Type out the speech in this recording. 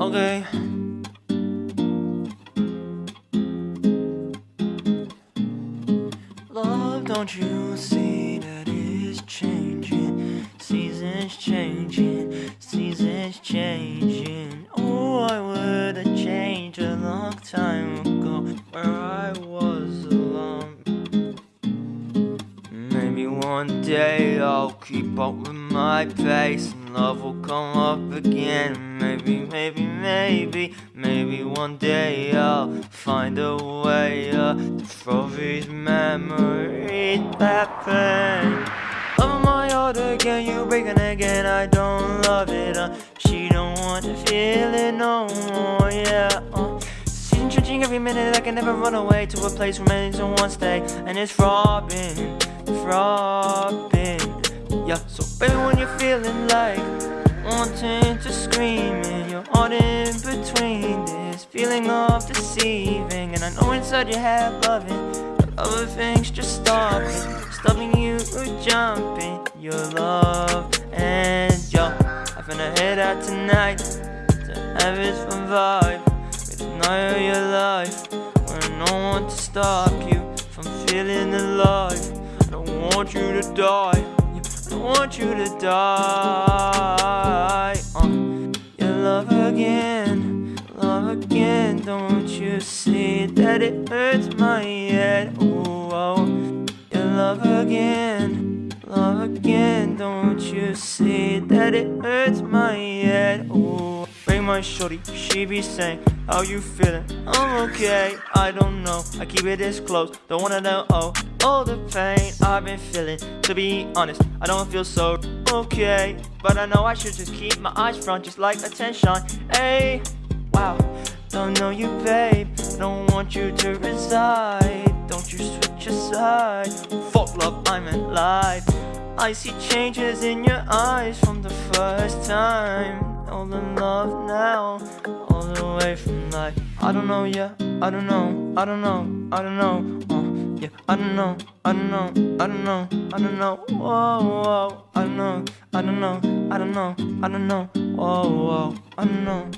Okay. Love, don't you see that it's changing? Seasons changing, seasons changing. Oh, I would have changed a long time ago. Where I one day I'll keep up with my pace and love will come up again. Maybe, maybe, maybe, maybe one day I'll find a way uh, to throw these memories back then. Love my heart again, you breaking again. I don't love it. Uh, she don't want to feel it no more. Yeah. Uh. Every minute. I can never run away to a place where many don't want stay, and it's throbbing, throbbing. Yeah. So baby, when you're feeling like wanting to scream and you're caught in between this feeling of deceiving, and I know inside your head loving, but other things just stop it stopping you jumping your love and yo I'm gonna head out tonight to have this fun vibe with the night of your life when no one to stop you from feeling alive I don't want you to die. I don't want you to die. Uh, your love again love again. Don't you see that it hurts my head? Oh, oh love again, love again. Don't you see that it hurts my head? Oh, break my shorty, she be saying How you feeling? I'm okay, I don't know. I keep it this close, don't wanna know. Oh, all the pain I've been feeling To be honest, I don't feel so okay. But I know I should just keep my eyes front Just like attention, hey Wow, don't know you babe. Don't want you to reside. Don't you switch aside Fuck love, I'm in life I see changes in your eyes from the first time. All the love now All the way from life. I don't know, yeah, I don't know I don't know, I don't know. Uh, Yeah, I don't know, I don't know I don't know, I don't know. Whoa, whoa I don't know, I don't know I don't know, I don't know. Whoa, whoa I don't know